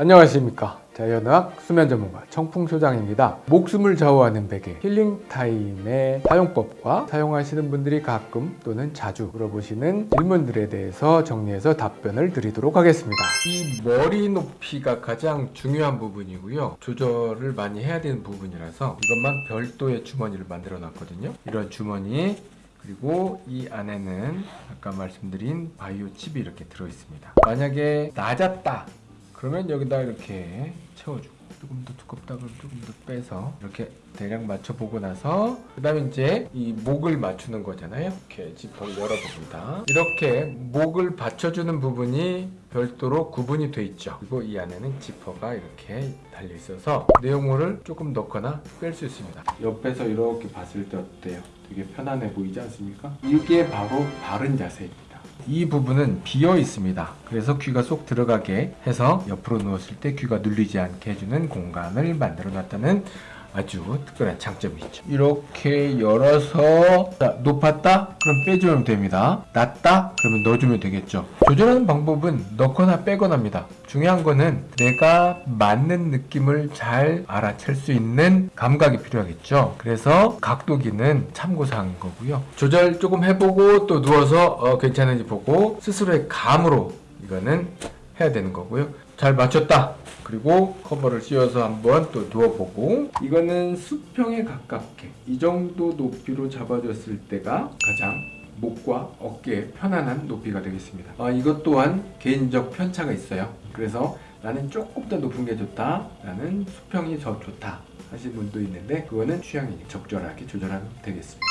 안녕하십니까. 자연의학 수면 전문가 청풍소장입니다. 목숨을 좌우하는 베개 힐링타임의 사용법과 사용하시는 분들이 가끔 또는 자주 물어보시는 질문들에 대해서 정리해서 답변을 드리도록 하겠습니다. 이 머리 높이가 가장 중요한 부분이고요. 조절을 많이 해야 되는 부분이라서 이것만 별도의 주머니를 만들어 놨거든요. 이런 주머니 그리고 이 안에는 아까 말씀드린 바이오 칩이 이렇게 들어 있습니다. 만약에 낮았다 그러면 여기다 이렇게 채워주고 조금 더 두껍다 그러면 조금 더 빼서 이렇게 대략 맞춰보고 나서 그 다음에 이제 이 목을 맞추는 거잖아요. 이렇게 지퍼를 열어봅니다. 이렇게 목을 받쳐주는 부분이 별도로 구분이 돼 있죠. 그리고 이 안에는 지퍼가 이렇게 달려 있어서 내용물을 조금 넣거나 뺄 수 있습니다. 옆에서 이렇게 봤을 때 어때요? 되게 편안해 보이지 않습니까? 이게 바로 바른 자세입니다 이 부분은 비어 있습니다. 그래서 귀가 쏙 들어가게 해서 옆으로 누웠을 때 귀가 눌리지 않게 해주는 공간을 만들어 놨다는 아주 특별한 장점이 있죠. 이렇게 열어서 자, 높았다? 그럼 빼주면 됩니다. 낮다? 그러면 넣어주면 되겠죠. 조절하는 방법은 넣거나 빼거나입니다. 중요한 거는 내가 맞는 느낌을 잘 알아챌 수 있는 감각이 필요하겠죠. 그래서 각도기는 참고사항인 거고요. 조절 조금 해보고 또 누워서 어, 괜찮은지 보고 스스로의 감으로 이거는 해야 되는 거고요. 잘 맞췄다. 그리고 커버를 씌워서 한번 또 누워보고. 이거는 수평에 가깝게 이 정도 높이로 잡아줬을 때가 가장 목과 어깨에 편안한 높이가 되겠습니다. 아, 이것 또한 개인적 편차가 있어요. 그래서 나는 조금 더 높은 게 좋다. 나는 수평이 더 좋다 하시는 분도 있는데 그거는 취향이 적절하게 조절하면 되겠습니다.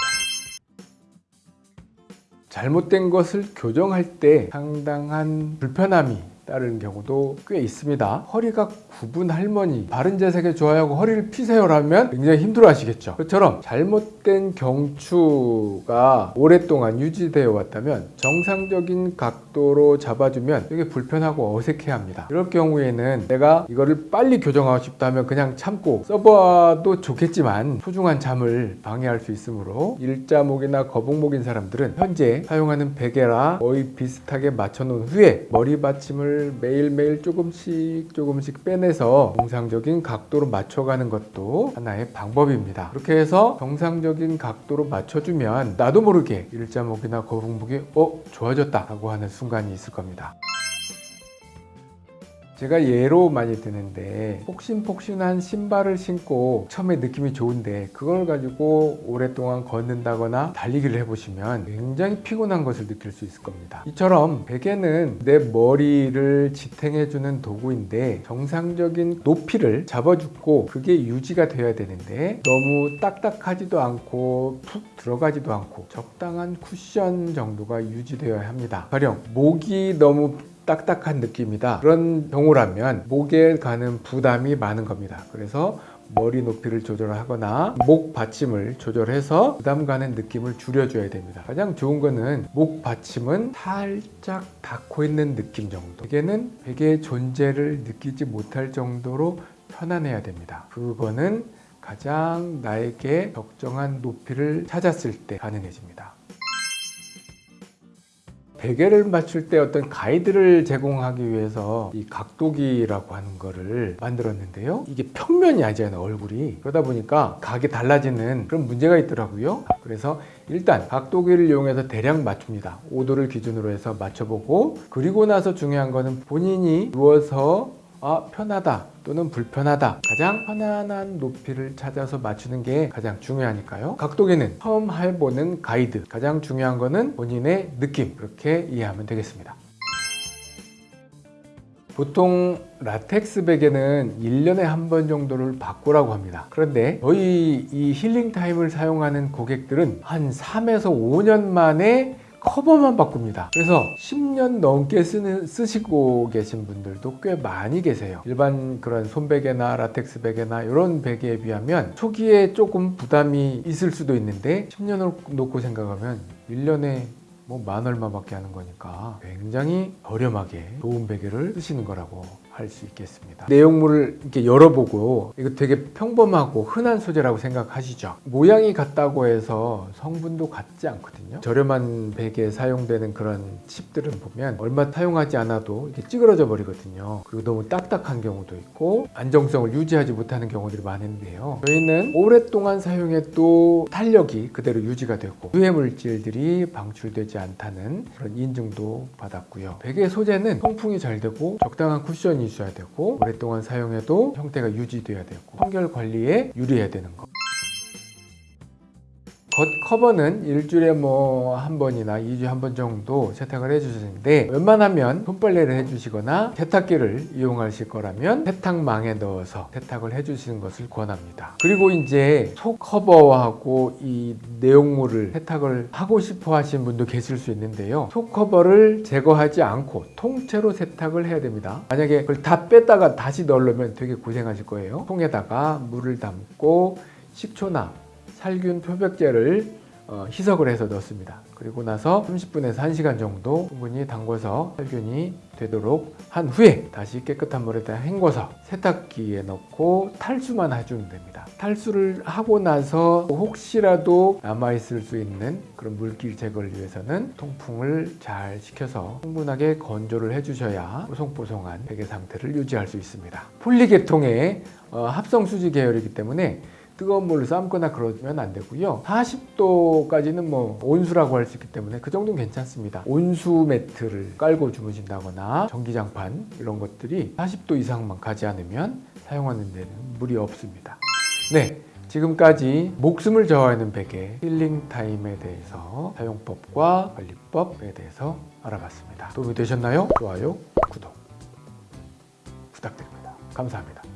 잘못된 것을 교정할 때 상당한 불편함이 따르는 경우도 꽤 있습니다. 허리가 굽은 할머니 바른 자세가 좋아하고 허리를 피세요라면 굉장히 힘들어 하시겠죠. 그처럼 잘못된 경추가 오랫동안 유지되어 왔다면 정상적인 각도로 잡아주면 되게 불편하고 어색해 합니다. 이럴 경우에는 내가 이거를 빨리 교정하고 싶다면 그냥 참고 써봐도 좋겠지만 소중한 잠을 방해할 수 있으므로 일자목이나 거북목인 사람들은 현재 사용하는 베개라 거의 비슷하게 맞춰 놓은 후에 머리 받침을 매일매일 조금씩 조금씩 빼내서 정상적인 각도로 맞춰가는 것도 하나의 방법입니다 그렇게 해서 정상적인 각도로 맞춰주면 나도 모르게 일자목이나 거북목이 어? 좋아졌다 라고 하는 순간이 있을 겁니다 제가 예로 많이 드는데 폭신폭신한 신발을 신고 처음에 느낌이 좋은데 그걸 가지고 오랫동안 걷는다거나 달리기를 해보시면 굉장히 피곤한 것을 느낄 수 있을 겁니다. 이처럼 베개는 내 머리를 지탱해주는 도구인데 정상적인 높이를 잡아주고 그게 유지가 되어야 되는데 너무 딱딱하지도 않고 푹 들어가지도 않고 적당한 쿠션 정도가 유지되어야 합니다. 가령 목이 너무 딱딱한 느낌이다. 그런 경우라면 목에 가는 부담이 많은 겁니다. 그래서 머리 높이를 조절하거나 목 받침을 조절해서 부담 가는 느낌을 줄여줘야 됩니다. 가장 좋은 거는 목 받침은 살짝 닿고 있는 느낌 정도. 베개는 베개의 존재를 느끼지 못할 정도로 편안해야 됩니다. 그거는 가장 나에게 적정한 높이를 찾았을 때 가능해집니다 베개를 맞출 때 어떤 가이드를 제공하기 위해서 이 각도기라고 하는 거를 만들었는데요. 이게 평면이 아니잖아요 얼굴이. 그러다 보니까 각이 달라지는 그런 문제가 있더라고요. 그래서 일단 각도기를 이용해서 대략 맞춥니다. 5도를 기준으로 해서 맞춰보고 그리고 나서 중요한 거는 본인이 누워서 아 편하다 또는 불편하다. 가장 편안한 높이를 찾아서 맞추는 게 가장 중요하니까요. 각도기는 처음 해보는 가이드. 가장 중요한 거는 본인의 느낌. 그렇게 이해하면 되겠습니다. 보통 라텍스 베개는 1년에 한 번 정도를 바꾸라고 합니다. 그런데 저희 이 힐링 타임을 사용하는 고객들은 한 3에서 5년 만에 커버만 바꿉니다. 그래서 10년 넘게 쓰는, 쓰시고 계신 분들도 꽤 많이 계세요. 일반 그런 손베개나 라텍스 베개나 이런 베개에 비하면 초기에 조금 부담이 있을 수도 있는데 10년을 놓고 생각하면 1년에 뭐 만 얼마밖에 하는 거니까 굉장히 저렴하게 좋은 베개를 쓰시는 거라고 할 수 있겠습니다. 내용물을 이렇게 열어보고 이거 되게 평범하고 흔한 소재라고 생각하시죠? 모양이 같다고 해서 성분도 같지 않거든요. 저렴한 베개에 사용되는 그런 칩들은 보면 얼마 사용하지 않아도 이게 찌그러져 버리거든요. 그리고 너무 딱딱한 경우도 있고 안정성을 유지하지 못하는 경우들이 많은데요. 저희는 오랫동안 사용해도 탄력이 그대로 유지가 되고 유해 물질들이 방출되지 않다는 그런 인증도 받았고요. 베개 소재는 통풍이 잘 되고 적당한 쿠션이 있어야 되고 오랫동안 사용해도 형태가 유지돼야 되고 청결 관리에 유리해야 되는 거. 겉 커버는 일주일에 뭐 한 번이나 2주에 한 번 정도 세탁을 해주시는데 웬만하면 손빨래를 해주시거나 세탁기를 이용하실 거라면 세탁망에 넣어서 세탁을 해주시는 것을 권합니다. 그리고 이제 속 커버하고 이 내용물을 세탁을 하고 싶어 하시는 분도 계실 수 있는데요. 속 커버를 제거하지 않고 통째로 세탁을 해야 됩니다. 만약에 그걸 다 뺐다가 다시 넣으려면 되게 고생하실 거예요. 통에다가 물을 담고 식초나 살균 표백제를 어, 희석을 해서 넣습니다. 그리고 나서 30분에서 1시간 정도 충분히 담궈서 살균이 되도록 한 후에 다시 깨끗한 물에다 헹궈서 세탁기에 넣고 탈수만 해주면 됩니다. 탈수를 하고 나서 혹시라도 남아있을 수 있는 그런 물길 제거를 위해서는 통풍을 잘 시켜서 충분하게 건조를 해주셔야 뽀송뽀송한 베개 상태를 유지할 수 있습니다. 폴리계통의 어, 합성수지 계열이기 때문에 뜨거운 물로 삶거나 그러면 안 되고요. 40도까지는 뭐 온수라고 할 수 있기 때문에 그 정도는 괜찮습니다. 온수 매트를 깔고 주무신다거나 전기장판 이런 것들이 40도 이상만 가지 않으면 사용하는 데는 무리 없습니다. 네. 지금까지 목숨을 저하는 베개 힐링 타임에 대해서 사용법과 관리법에 대해서 알아봤습니다. 도움이 되셨나요? 좋아요, 구독 부탁드립니다. 감사합니다.